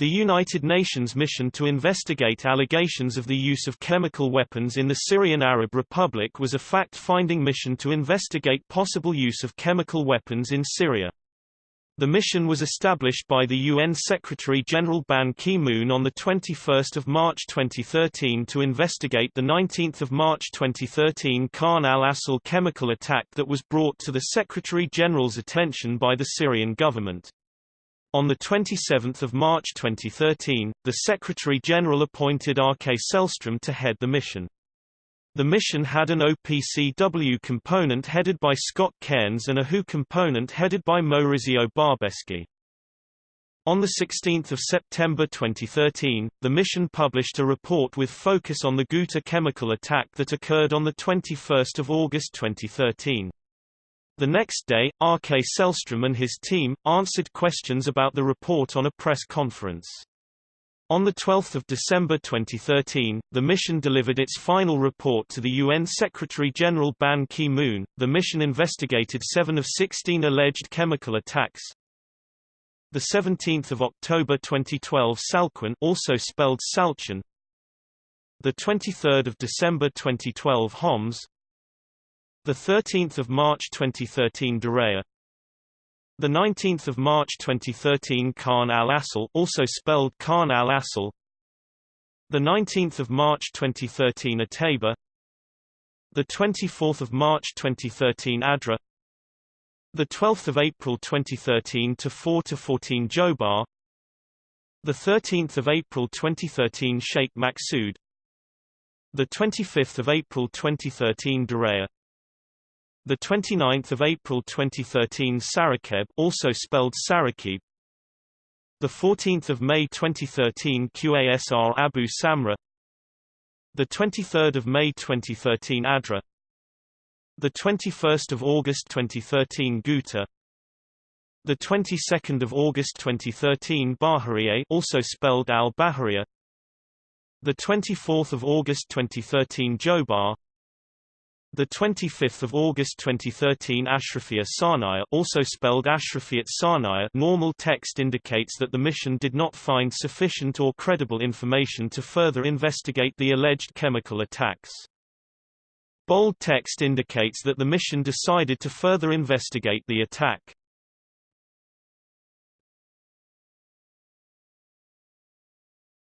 The United Nations mission to investigate allegations of the use of chemical weapons in the Syrian Arab Republic was a fact-finding mission to investigate possible use of chemical weapons in Syria. The mission was established by the UN Secretary-General Ban Ki-moon on 21 March 2013 to investigate the 19 March 2013 Khan al-Assal chemical attack that was brought to the Secretary-General's attention by the Syrian government. On 27 March 2013, the Secretary-General appointed Åke Sellström to head the mission. The mission had an OPCW component headed by Scott Cairns and a WHO component headed by Maurizio Barbeschi. On 16 September 2013, the mission published a report with focus on the Ghouta chemical attack that occurred on 21 August 2013. The next day, Åke Sellström and his team, answered questions about the report on a press conference. On 12 December 2013, the mission delivered its final report to the UN Secretary-General Ban Ki-moon. The mission investigated 7 of 16 alleged chemical attacks. The 17th of October 2012 Salquin also spelled Salchin. The 23rd of December 2012 Homs. The 13th of March 2013 Daraa The 19th of March 2013 Khan al-Assal also spelled Khan al-Assal The 19th of March 2013 Ataba The 24th of March 2013 Adra. The 12th of April 2013 to 4 to 14 Jobar. The 13th of April 2013 Sheikh Maqsood. The 25th of April 2013 Daraa the 29th of April 2013 Sarakeb also spelled Sarakib. The 14th of May 2013 QASR Abu Samra. The 23rd of May 2013 Adra. The 21st of August 2013 Ghouta. The 22nd of August 2013 Bahariya also spelled Al-Bahariya. The 24th of August 2013 Jobar the 25th of August 2013 Ashrafia Sanaya also spelled Ashrafiyat Sanaya normal text indicates that the mission did not find sufficient or credible information to further investigate the alleged chemical attacks. Bold text indicates that the mission decided to further investigate the attack.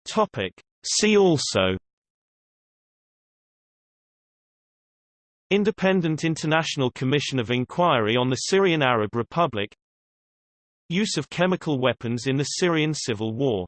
Topic. See also Independent International Commission of Inquiry on the Syrian Arab Republic. Use of chemical weapons in the Syrian civil war